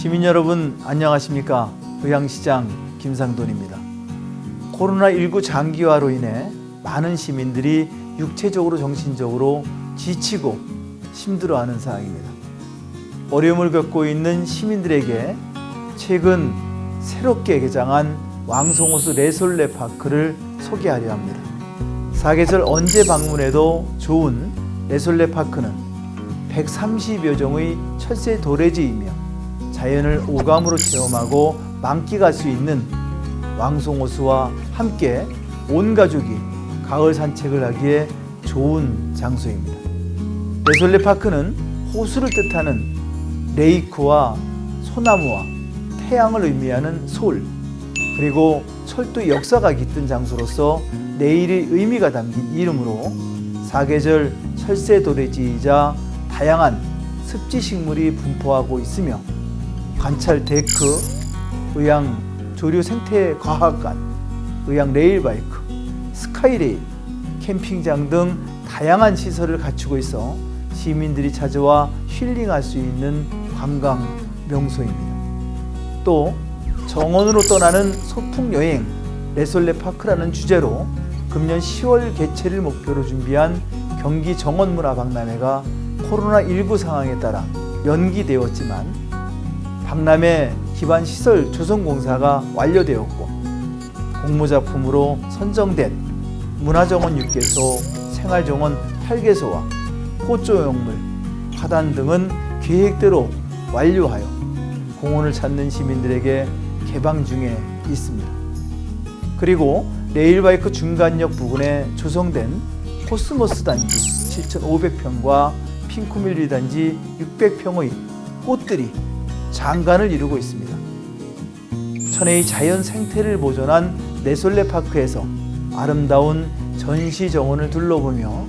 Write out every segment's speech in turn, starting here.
시민 여러분 안녕하십니까? 의향시장 김상돈입니다. 코로나19 장기화로 인해 많은 시민들이 육체적으로 정신적으로 지치고 힘들어하는 상황입니다. 어려움을 겪고 있는 시민들에게 최근 새롭게 개장한 왕송호수 레솔레 파크를 소개하려 합니다. 사계절 언제 방문해도 좋은 레솔레 파크는 130여 종의 철새 도래지이며 자연을 오감으로 체험하고 만끽할 수 있는 왕송호수와 함께 온 가족이 가을 산책을 하기에 좋은 장소입니다. 레솔레 파크는 호수를 뜻하는 레이크와 소나무와 태양을 의미하는 솔 그리고 철도 역사가 깃든 장소로서 내일의 의미가 담긴 이름으로 사계절 철새 도래지이자 다양한 습지 식물이 분포하고 있으며 관찰 데크, 의왕 조류 생태 과학관, 의왕 레일바이크, 스카이레일, 캠핑장 등 다양한 시설을 갖추고 있어 시민들이 찾아와 힐링할 수 있는 관광 명소입니다. 또 정원으로 떠나는 소풍 여행 레솔레 파크라는 주제로 금년 10월 개최를 목표로 준비한 경기 정원문화 박람회가 코로나19 상황에 따라 연기되었지만 박람회 기반 시설 조성 공사가 완료되었고 공모작품으로 선정된 문화정원 6개소, 생활정원 8개소와 호조용물, 화단 등은 계획대로 완료하여 공원을 찾는 시민들에게 개방 중에 있습니다. 그리고 레일바이크 중간역 부근에 조성된 코스모스 단지 7,500평과 핑크뮬리 단지 600평의 꽃들이 장관을 이루고 있습니다. 천혜의 자연 생태를 보존한 레솔레 파크에서 아름다운 전시 정원을 둘러보며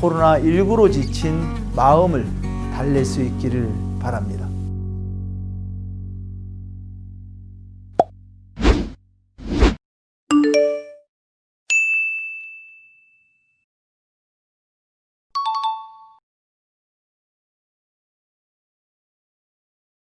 코로나19로 지친 마음을 달랠 수 있기를 바랍니다.